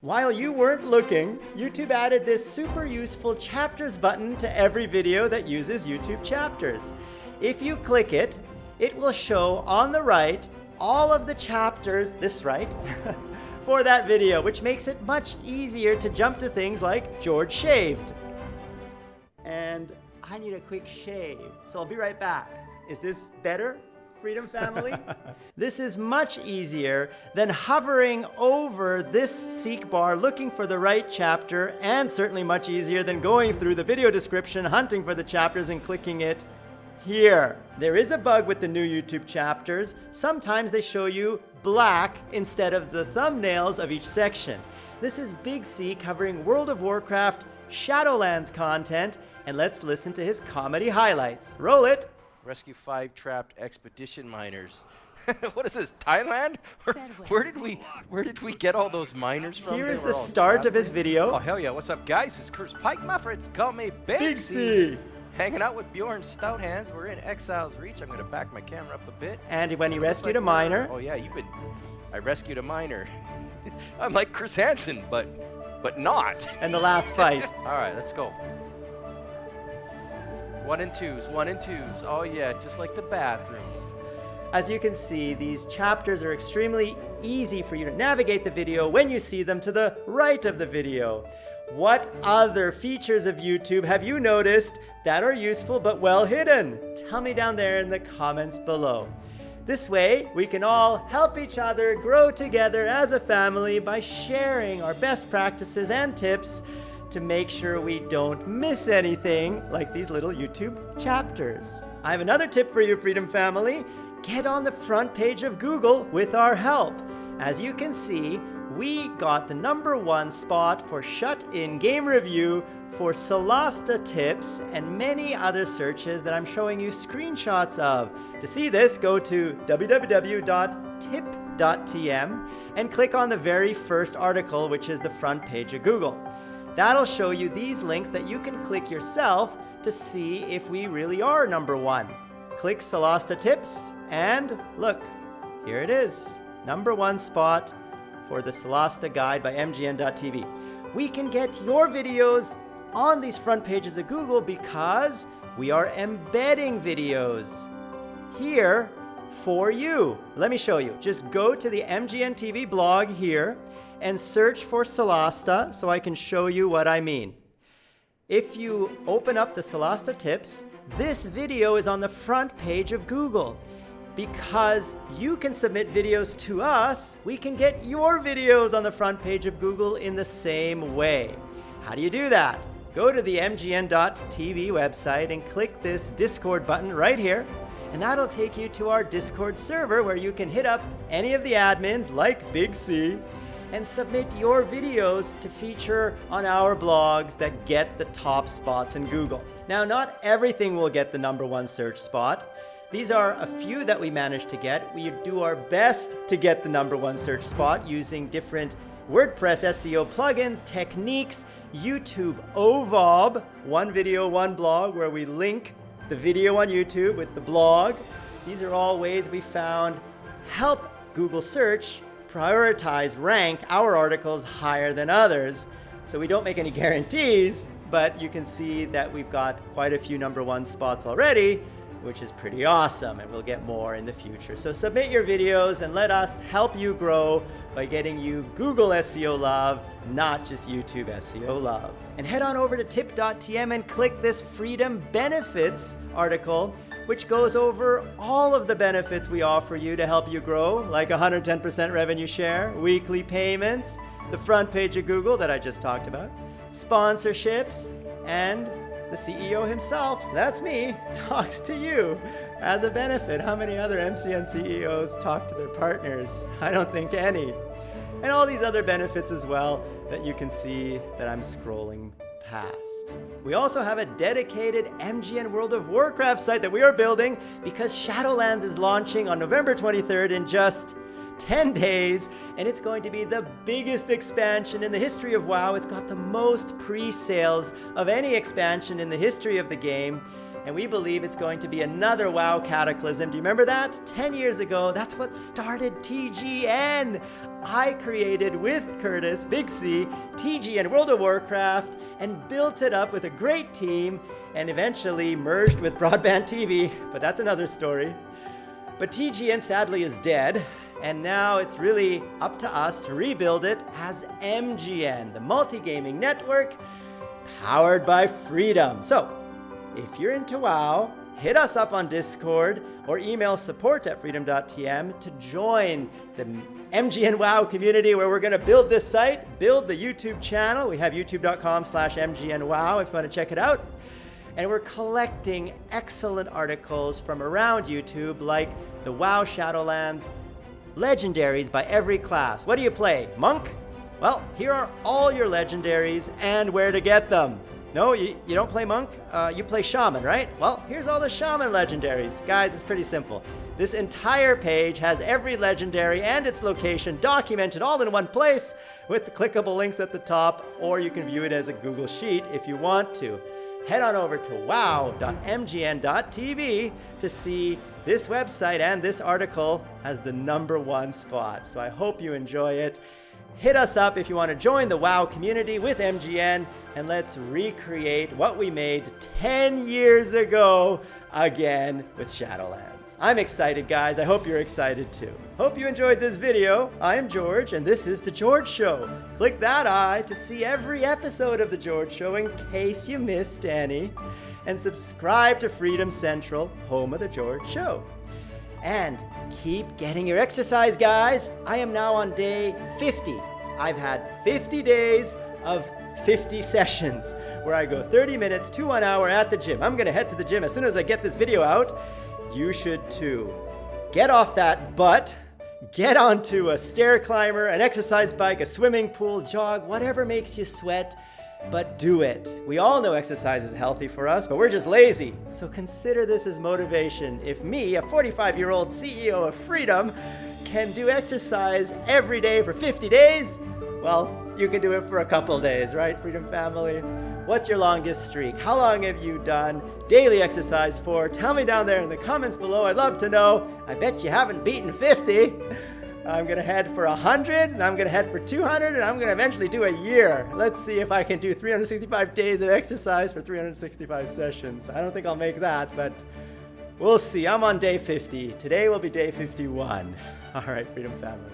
While you weren't looking, YouTube added this super useful chapters button to every video that uses YouTube chapters. If you click it, it will show on the right all of the chapters, this right, for that video, which makes it much easier to jump to things like George shaved. And I need a quick shave, so I'll be right back. Is this better? Freedom Family. this is much easier than hovering over this seek bar looking for the right chapter and certainly much easier than going through the video description hunting for the chapters and clicking it here. There is a bug with the new YouTube chapters. Sometimes they show you black instead of the thumbnails of each section. This is Big C covering World of Warcraft Shadowlands content and let's listen to his comedy highlights. Roll it! Rescue five trapped expedition miners. what is this? Thailand? Where, where, did we where did we get all those miners from? Here is the start of his video. Oh hell yeah! What's up, guys? It's Curse Pike. My friends call me Big, Big C. C. Hanging out with Bjorn Stout Hands. We're in Exile's Reach. I'm gonna back my camera up a bit. And when he rescued like a miner. Oh yeah, you've been. I rescued a miner. I'm like Chris Hansen, but but not. And the last fight. all right, let's go. One and twos, one and twos. Oh yeah, just like the bathroom. As you can see, these chapters are extremely easy for you to navigate the video when you see them to the right of the video. What other features of YouTube have you noticed that are useful but well hidden? Tell me down there in the comments below. This way, we can all help each other grow together as a family by sharing our best practices and tips to make sure we don't miss anything like these little YouTube chapters. I have another tip for you, Freedom Family. Get on the front page of Google with our help. As you can see, we got the number one spot for shut-in game review for Solasta tips and many other searches that I'm showing you screenshots of. To see this, go to www.tip.tm and click on the very first article, which is the front page of Google. That'll show you these links that you can click yourself to see if we really are number one. Click Solasta Tips and look, here it is. Number one spot for the Solasta Guide by MGN.TV. We can get your videos on these front pages of Google because we are embedding videos here for you. Let me show you. Just go to the MGN TV blog here and search for Solasta so I can show you what I mean. If you open up the Solasta tips, this video is on the front page of Google. Because you can submit videos to us, we can get your videos on the front page of Google in the same way. How do you do that? Go to the mgn.tv website and click this Discord button right here, and that'll take you to our Discord server where you can hit up any of the admins like Big C and submit your videos to feature on our blogs that get the top spots in Google. Now, not everything will get the number one search spot. These are a few that we managed to get. We do our best to get the number one search spot using different WordPress SEO plugins, techniques, YouTube OVOB, one video, one blog, where we link the video on YouTube with the blog. These are all ways we found help Google search prioritize, rank our articles higher than others. So we don't make any guarantees, but you can see that we've got quite a few number one spots already, which is pretty awesome, and we'll get more in the future. So submit your videos and let us help you grow by getting you Google SEO love, not just YouTube SEO love. And head on over to tip.tm and click this Freedom Benefits article which goes over all of the benefits we offer you to help you grow, like 110% revenue share, weekly payments, the front page of Google that I just talked about, sponsorships, and the CEO himself, that's me, talks to you as a benefit. How many other MCN CEOs talk to their partners? I don't think any. And all these other benefits as well that you can see that I'm scrolling We also have a dedicated MGN World of Warcraft site that we are building because Shadowlands is launching on November 23rd in just 10 days, and it's going to be the biggest expansion in the history of WoW. It's got the most pre-sales of any expansion in the history of the game, and we believe it's going to be another WoW cataclysm. Do you remember that? 10 years ago, that's what started TGN. I created with Curtis, Big C, TGN World of Warcraft, and built it up with a great team, and eventually merged with Broadband TV, but that's another story. But TGN sadly is dead, and now it's really up to us to rebuild it as MGN, the multi-gaming network powered by freedom. So, if you're into WoW, hit us up on Discord or email support at freedom.tm to join the MGN WoW community where we're going to build this site, build the YouTube channel. We have youtube.com slash MGN WoW if you want to check it out. And we're collecting excellent articles from around YouTube like the WoW Shadowlands legendaries by every class. What do you play? Monk? Well, here are all your legendaries and where to get them. No, you, you don't play Monk? Uh, you play Shaman, right? Well, here's all the Shaman legendaries. Guys, it's pretty simple. This entire page has every legendary and its location documented all in one place with the clickable links at the top, or you can view it as a Google Sheet if you want to. Head on over to wow.mgn.tv to see this website and this article as the number one spot. So I hope you enjoy it. Hit us up if you want to join the WoW community with MGN and let's recreate what we made 10 years ago again with Shadowlands. I'm excited, guys. I hope you're excited too. Hope you enjoyed this video. I am George, and this is The George Show. Click that eye to see every episode of The George Show in case you missed any. And subscribe to Freedom Central, home of The George Show. And keep getting your exercise, guys. I am now on day 50. I've had 50 days of 50 sessions where I go 30 minutes to one hour at the gym. I'm gonna head to the gym as soon as I get this video out. You should too. Get off that butt, get onto a stair climber, an exercise bike, a swimming pool, jog, whatever makes you sweat, but do it. We all know exercise is healthy for us, but we're just lazy. So consider this as motivation. If me, a 45 year old CEO of Freedom, can do exercise every day for 50 days, well, you can do it for a couple days, right, Freedom Family? What's your longest streak? How long have you done daily exercise for? Tell me down there in the comments below. I'd love to know. I bet you haven't beaten 50. I'm gonna head for 100, and I'm gonna head for 200, and I'm gonna eventually do a year. Let's see if I can do 365 days of exercise for 365 sessions. I don't think I'll make that, but we'll see. I'm on day 50. Today will be day 51. All right, Freedom Family.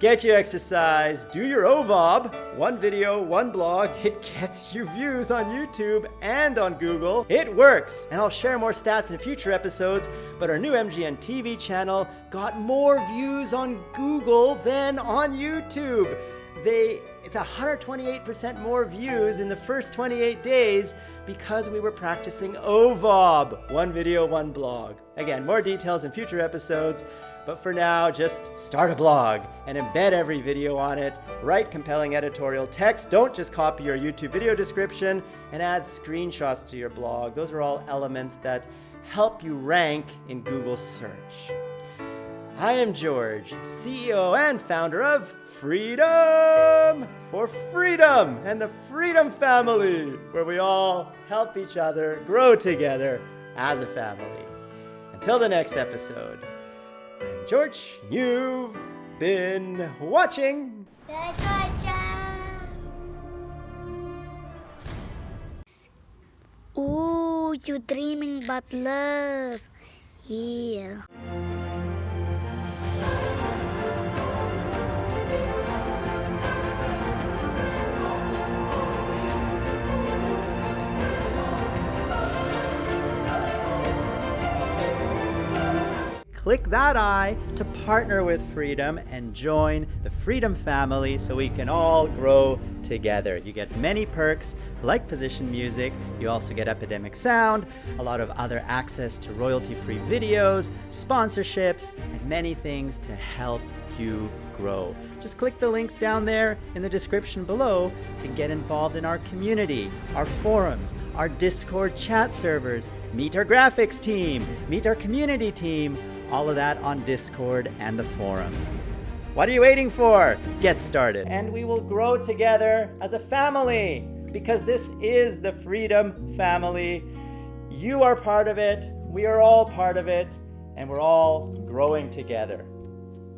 Get your exercise, do your OVOB, one video, one blog, it gets you views on YouTube and on Google. It works! And I'll share more stats in future episodes, but our new MGN TV channel got more views on Google than on YouTube. They it's 128% more views in the first 28 days because we were practicing OVOB, one video, one blog. Again, more details in future episodes, but for now, just start a blog and embed every video on it. Write compelling editorial text. Don't just copy your YouTube video description and add screenshots to your blog. Those are all elements that help you rank in Google search. I am George, CEO and founder of Freedom for Freedom and the Freedom Family, where we all help each other grow together as a family. Until the next episode. George. You've been watching. Ooh, you're dreaming about love. Yeah. Click that eye to partner with Freedom and join the Freedom family so we can all grow together. You get many perks like position music, you also get Epidemic Sound, a lot of other access to royalty-free videos, sponsorships, and many things to help you grow. Just click the links down there in the description below to get involved in our community, our forums, our Discord chat servers, meet our graphics team, meet our community team, all of that on Discord and the forums. What are you waiting for? Get started. And we will grow together as a family because this is the Freedom Family. You are part of it, we are all part of it, and we're all growing together.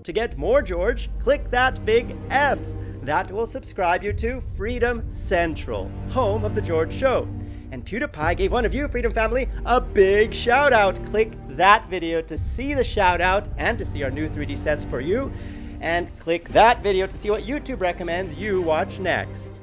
To get more George, click that big F. That will subscribe you to Freedom Central, home of The George Show. And PewDiePie gave one of you, Freedom Family, a big shout out. Click that video to see the shout out and to see our new 3D sets for you. And click that video to see what YouTube recommends you watch next.